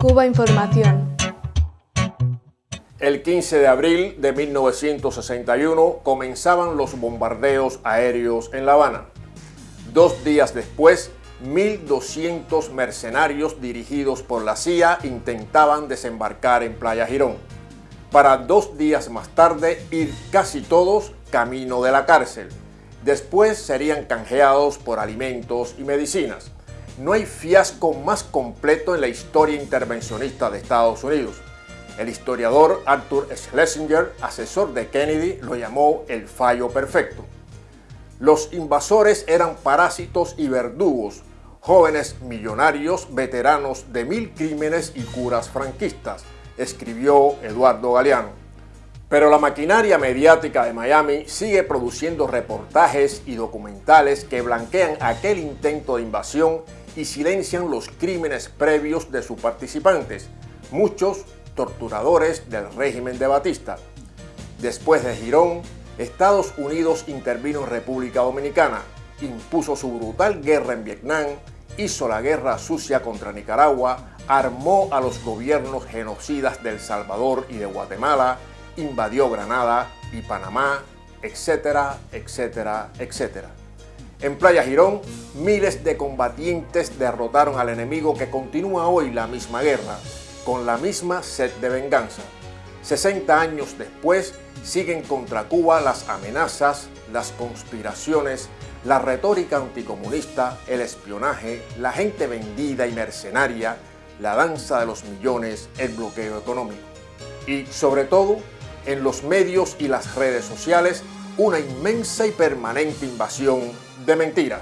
Cuba Información. El 15 de abril de 1961 comenzaban los bombardeos aéreos en La Habana. Dos días después, 1.200 mercenarios dirigidos por la CIA intentaban desembarcar en Playa Girón, para dos días más tarde ir casi todos camino de la cárcel. Después serían canjeados por alimentos y medicinas. No hay fiasco más completo en la historia intervencionista de Estados Unidos. El historiador Arthur Schlesinger, asesor de Kennedy, lo llamó el fallo perfecto. Los invasores eran parásitos y verdugos, jóvenes millonarios, veteranos de mil crímenes y curas franquistas, escribió Eduardo Galeano. Pero la maquinaria mediática de Miami sigue produciendo reportajes y documentales que blanquean aquel intento de invasión y silencian los crímenes previos de sus participantes, muchos torturadores del régimen de Batista. Después de Girón, Estados Unidos intervino en República Dominicana, impuso su brutal guerra en Vietnam, hizo la guerra sucia contra Nicaragua, armó a los gobiernos genocidas de El Salvador y de Guatemala, invadió Granada y Panamá, etcétera, etcétera, etcétera. En Playa Girón, miles de combatientes derrotaron al enemigo que continúa hoy la misma guerra, con la misma sed de venganza. 60 años después, siguen contra Cuba las amenazas, las conspiraciones, la retórica anticomunista, el espionaje, la gente vendida y mercenaria, la danza de los millones, el bloqueo económico. Y sobre todo, en los medios y las redes sociales, una inmensa y permanente invasión de mentiras.